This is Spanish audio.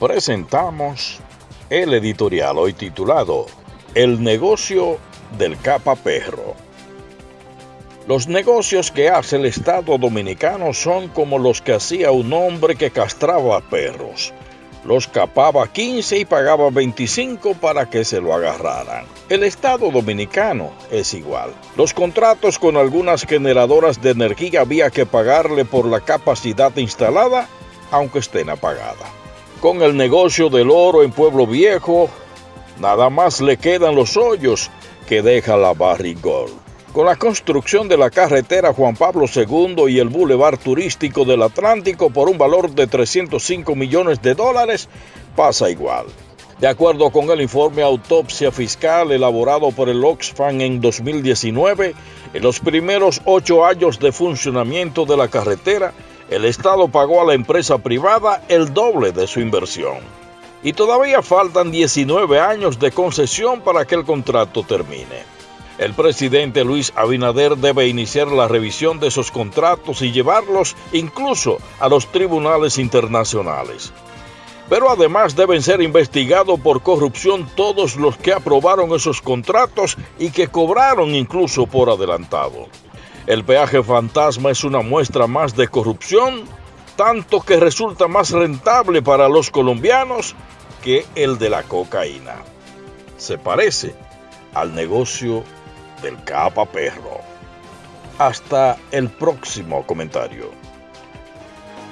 presentamos el editorial hoy titulado El negocio del capa perro. Los negocios que hace el Estado dominicano son como los que hacía un hombre que castraba perros. Los capaba 15 y pagaba 25 para que se lo agarraran. El Estado dominicano es igual. Los contratos con algunas generadoras de energía había que pagarle por la capacidad instalada, aunque estén apagada. Con el negocio del oro en Pueblo Viejo, nada más le quedan los hoyos que deja la Barrigol. Con la construcción de la carretera Juan Pablo II y el bulevar turístico del Atlántico por un valor de 305 millones de dólares, pasa igual. De acuerdo con el informe Autopsia Fiscal elaborado por el Oxfam en 2019, en los primeros ocho años de funcionamiento de la carretera, el Estado pagó a la empresa privada el doble de su inversión. Y todavía faltan 19 años de concesión para que el contrato termine. El presidente Luis Abinader debe iniciar la revisión de esos contratos y llevarlos incluso a los tribunales internacionales. Pero además deben ser investigados por corrupción todos los que aprobaron esos contratos y que cobraron incluso por adelantado. El peaje fantasma es una muestra más de corrupción, tanto que resulta más rentable para los colombianos que el de la cocaína. Se parece al negocio del capa perro. Hasta el próximo comentario.